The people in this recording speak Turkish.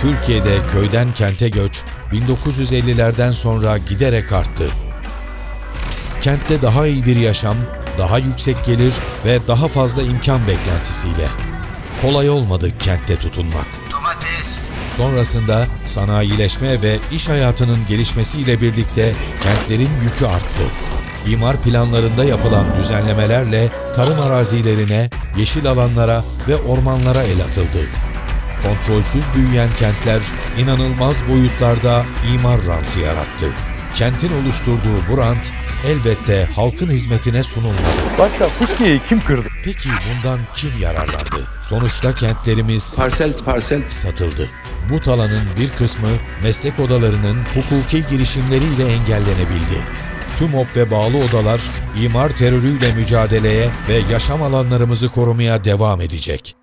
Türkiye'de köyden kente göç 1950'lerden sonra giderek arttı. Kentte daha iyi bir yaşam, daha yüksek gelir ve daha fazla imkan beklentisiyle. Kolay olmadı kentte tutunmak. Domates, Sonrasında sanayileşme ve iş hayatının gelişmesiyle birlikte kentlerin yükü arttı. İmar planlarında yapılan düzenlemelerle tarım arazilerine, yeşil alanlara ve ormanlara el atıldı. Kontrolsüz büyüyen kentler inanılmaz boyutlarda imar rantı yarattı. Kentin oluşturduğu bu rant elbette halkın hizmetine sunulmadı. Başka fıskiyeyi kim kırdı? Peki bundan kim yararlandı? Sonuçta kentlerimiz parsel parsel satıldı. Bu talanın bir kısmı meslek odalarının hukuki girişimleriyle engellenebildi. TÜMOP ve bağlı odalar imar terörüyle mücadeleye ve yaşam alanlarımızı korumaya devam edecek.